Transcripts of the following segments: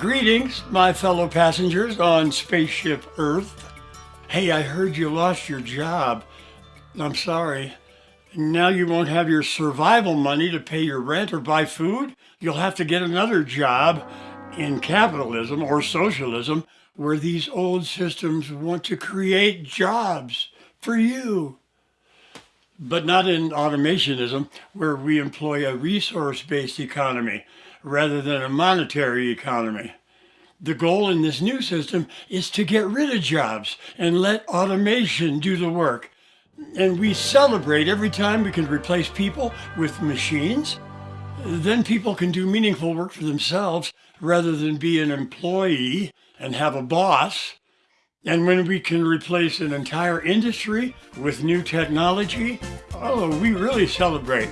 Greetings, my fellow passengers on Spaceship Earth. Hey, I heard you lost your job. I'm sorry. Now you won't have your survival money to pay your rent or buy food. You'll have to get another job in capitalism or socialism where these old systems want to create jobs for you. But not in automationism, where we employ a resource-based economy rather than a monetary economy. The goal in this new system is to get rid of jobs and let automation do the work. And we celebrate every time we can replace people with machines. Then people can do meaningful work for themselves rather than be an employee and have a boss. And when we can replace an entire industry with new technology, oh, we really celebrate.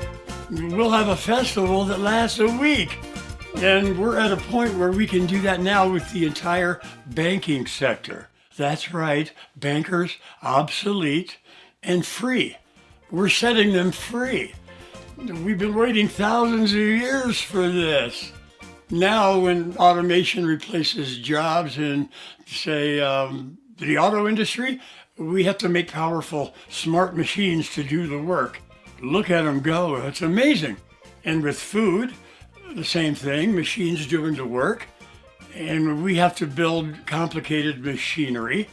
We'll have a festival that lasts a week. And we're at a point where we can do that now with the entire banking sector. That's right, bankers, obsolete and free. We're setting them free. We've been waiting thousands of years for this. Now, when automation replaces jobs in, say, um, the auto industry, we have to make powerful, smart machines to do the work. Look at them go. It's amazing. And with food, the same thing, machines doing the work, and we have to build complicated machinery.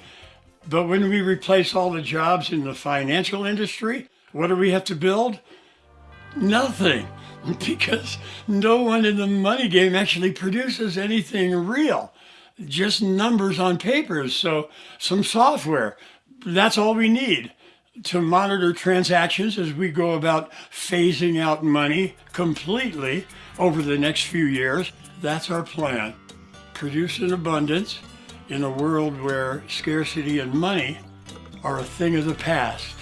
But when we replace all the jobs in the financial industry, what do we have to build? Nothing, because no one in the money game actually produces anything real, just numbers on papers, So some software, that's all we need to monitor transactions as we go about phasing out money completely over the next few years. That's our plan. Produce in abundance in a world where scarcity and money are a thing of the past.